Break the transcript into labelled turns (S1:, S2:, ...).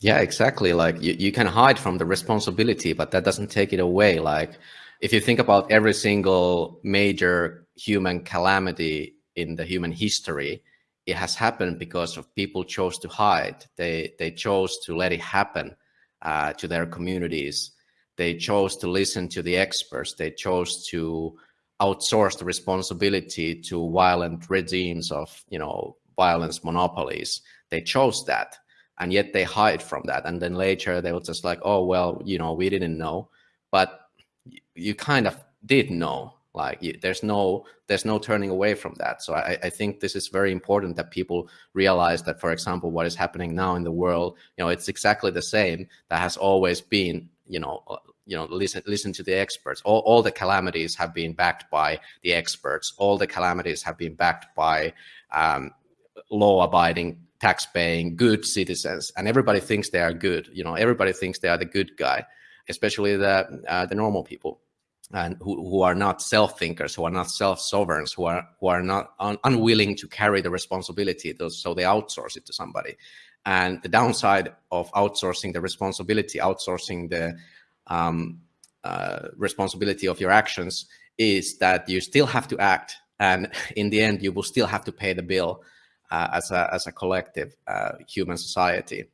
S1: Yeah, exactly. Like you, you can hide from the responsibility, but that doesn't take it away. Like if you think about every single major human calamity in the human history, it has happened because of people chose to hide. They they chose to let it happen uh, to their communities. They chose to listen to the experts. They chose to outsource the responsibility to violent regimes of you know violence monopolies. They chose that and yet they hide from that. And then later they were just like oh well you know we didn't know. But you kind of did know like you, there's no there's no turning away from that. So I, I think this is very important that people realize that for example what is happening now in the world you know it's exactly the same that has always been you know uh, you know listen listen to the experts. All, all the calamities have been backed by the experts. All the calamities have been backed by um, law abiding tax paying good citizens and everybody thinks they are good you know everybody thinks they are the good guy especially the uh, the normal people and who, who are not self thinkers who are not self sovereigns who are who are not un unwilling to carry the responsibility so they outsource it to somebody. And the downside of outsourcing the responsibility outsourcing the um, uh, responsibility of your actions is that you still have to act and in the end you will still have to pay the bill as a as a collective uh, human society.